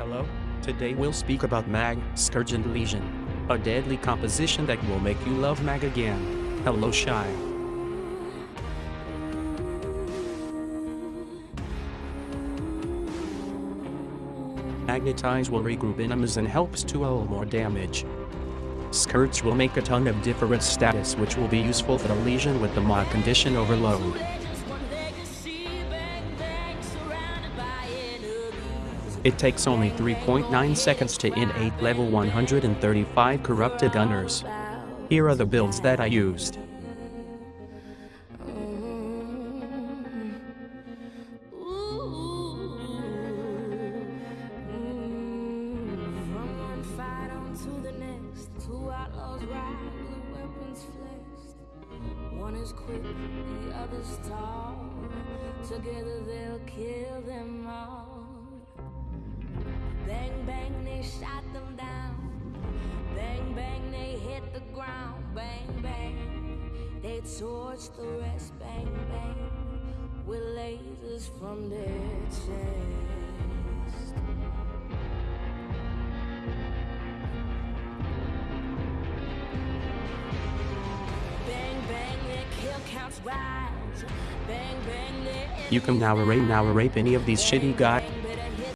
Hello? Today we'll speak about Mag, Scourge and Lesion. A deadly composition that will make you love Mag again. Hello Shy. Magnetize will regroup enemies and helps to hull more damage. Scourge will make a ton of different status which will be useful for the lesion with the mod condition overload. It takes only 3.9 seconds to in 8 level 135 corrupted gunners. Here are the builds that I used. Quick, the other's tall. Together they'll kill them all. They shot them down. Bang, bang, they hit the ground. Bang, bang, they torched the rest. Bang, bang, with lasers from their chest. Bang, bang, their kill counts rise. Bang, bang, You can now array now rape any of these shitty guys.